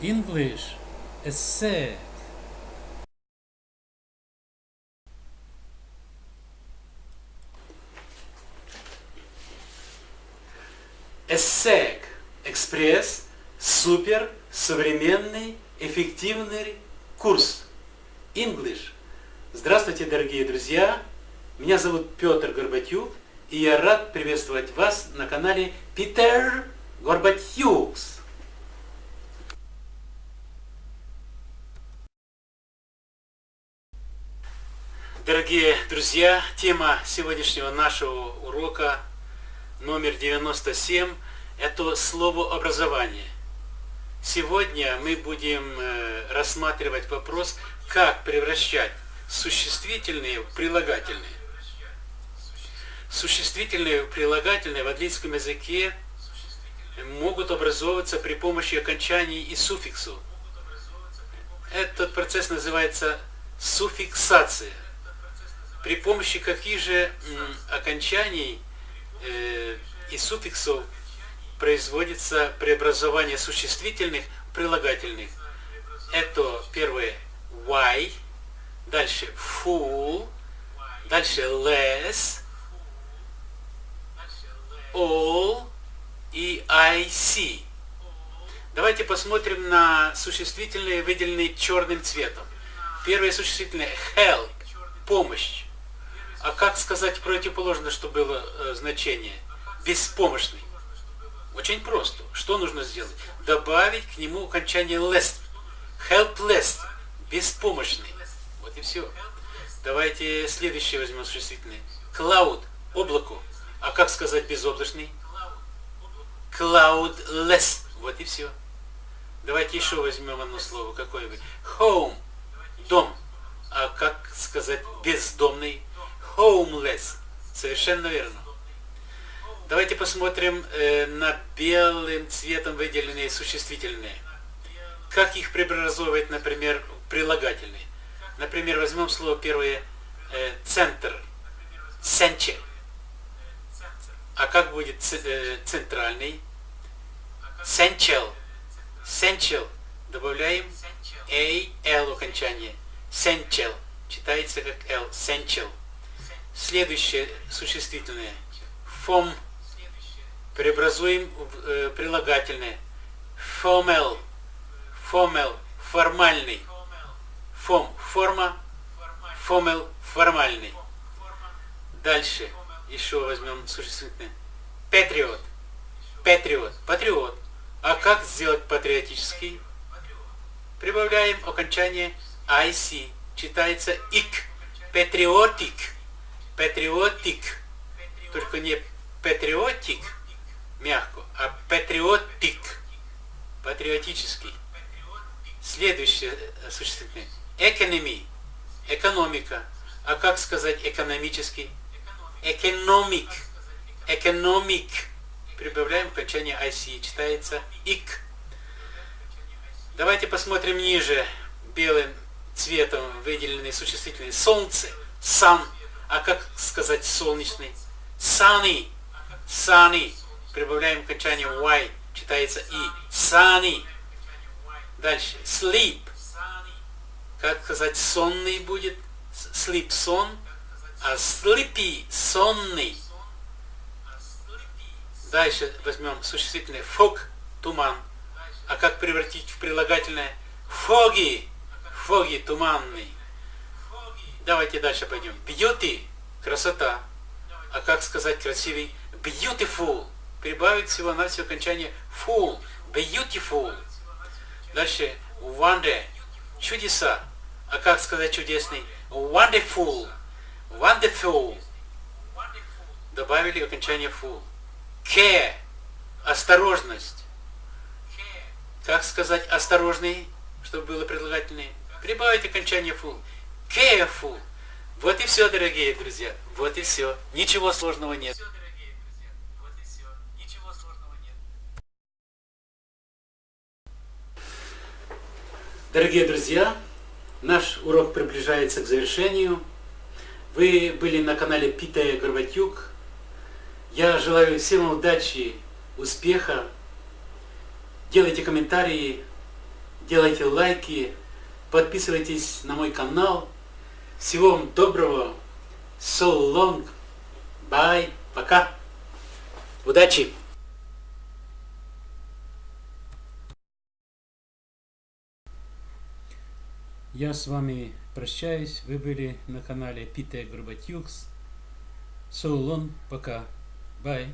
English essay. ESSEC Экспресс супер современный эффективный курс English. Здравствуйте, дорогие друзья! Меня зовут Петр Горбатюк, и я рад приветствовать вас на канале Питер Горбатюкс. Дорогие друзья, тема сегодняшнего нашего урока номер 97 – это слово «образование». Сегодня мы будем э, рассматривать вопрос, как превращать существительные в прилагательные. Существительные в прилагательные в английском языке могут образовываться при помощи окончаний и суффиксу. Этот процесс называется суффиксация – при помощи каких же окончаний э, и суффиксов производится преобразование существительных в прилагательных. Это первое why, дальше full, дальше less, all и IC. Давайте посмотрим на существительные, выделенные черным цветом. Первое существительное help, помощь. А как сказать противоположное, что было э, значение? Беспомощный. Очень просто. Что нужно сделать? Добавить к нему окончание less. Helpless. Беспомощный. Вот и все. Давайте следующее возьмем существительное. Cloud. Облако. А как сказать безоблачный? Cloudless. Вот и все. Давайте еще возьмем одно слово. Какое-нибудь. Home. Дом. А как сказать бездомный? Homeless. Совершенно верно. Давайте посмотрим э, на белым цветом выделенные существительные. Как их преобразовывать, например, прилагательные. Например, возьмем слово первое э, центр. Center. А как будет э, центральный? Central. Central. Добавляем A, L окончание. Central. Читается как L. Central. Следующее существительное. Фом. Преобразуем в э, прилагательное. Фомел. Фомел. Формальный. Фом. Форма. Фомел. Формальный. Дальше. Еще возьмем существительное. Патриот. Патриот. Патриот. А как сделать патриотический? Прибавляем окончание IC. Читается ик. Патриотик патриотик, только не патриотик, мягко, а патриотик, патриотический. Следующее существительное. Экономи, экономика. А как сказать экономический? Экономик, экономик. Прибавляем окончание IC, читается ик. Давайте посмотрим ниже белым цветом выделенные существительные. Солнце, sun, а как сказать солнечный? Sunny. Sunny. Прибавляем окончание Y. Читается И. Sunny. Дальше. Sleep. Как сказать сонный будет? Sleep сон. А sleepy сонный. Дальше возьмем существительное fog, туман. А как превратить в прилагательное? Foggy, foggy, туманный. Давайте дальше пойдем. Beauty – красота. А как сказать красивый? Beautiful. Прибавить всего на все окончание full. Beautiful. Дальше wonder. Чудеса. А как сказать чудесный? Wonderful. Wonderful. Добавили окончание full. Care. Осторожность. Как сказать осторожный, чтобы было прилагательное? Прибавить окончание full careful. Вот и все, дорогие друзья. Вот и все. Ничего сложного нет. Дорогие друзья, наш урок приближается к завершению. Вы были на канале Питая Горбатюк. Я желаю всем удачи, успеха. Делайте комментарии, делайте лайки, подписывайтесь на мой канал. Всего вам доброго. So long. Bye. Пока. Удачи. Я с вами прощаюсь. Вы были на канале Питер Горбатюкс. So long. Пока. Bye.